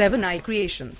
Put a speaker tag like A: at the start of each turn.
A: Seven I Creations.